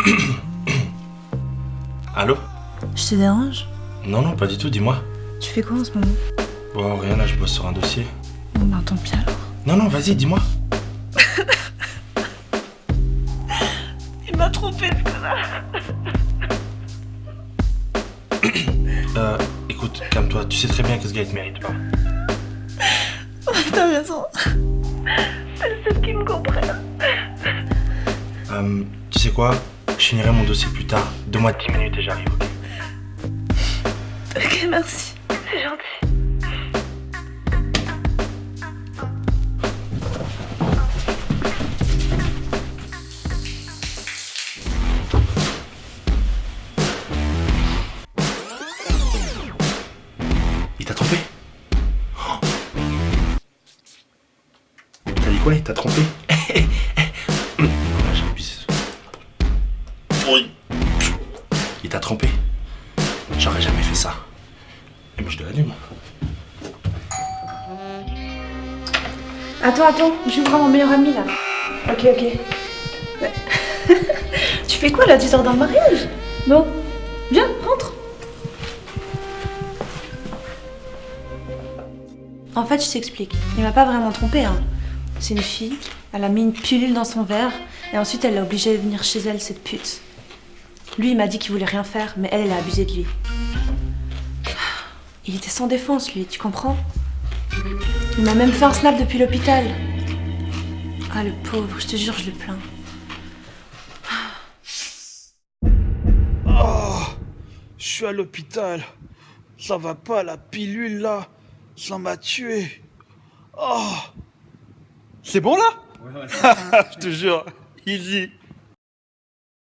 Allô? Je te dérange? Non, non, pas du tout, dis-moi. Tu fais quoi en ce moment? Bon, rien, là, je bosse sur un dossier. Bon, ben tant pis alors. Non, non, vas-y, dis-moi. Il m'a trompé, ce connard. euh, écoute, calme-toi, tu sais très bien que ce gars, te mérite pas. T'as raison. C'est ceux qui me comprennent. Euh, tu sais quoi? Je finirai mon dossier plus tard. Donne-moi 10 minutes et j'arrive, ok Ok, merci. C'est gentil. Il t'a trompé Oh. T'as dit quoi? Il t'a trompé Oui. Il t'a trompé J'aurais jamais fait ça. Et moi je te l'allume. Attends, attends, j'ouvre à mon meilleur ami là. Ok, ok. Ouais. tu fais quoi là Tu sors d'un mariage? Bon, viens, rentre. En fait, je t'explique. Il m'a pas vraiment trompé. Hein. C'est une fille, elle a mis une pilule dans son verre et ensuite elle l'a obligée de venir chez elle, cette pute. Lui, il m'a dit qu'il voulait rien faire, mais elle, elle a abusé de lui. Il était sans défense, lui, tu comprends? Il m'a même fait un snap depuis l'hôpital. Ah, le pauvre, je te jure, je le plains. Oh, je suis à l'hôpital. Ça va pas, la pilule là. Ça m'a tué. Oh. C'est bon là? Je te jure, easy.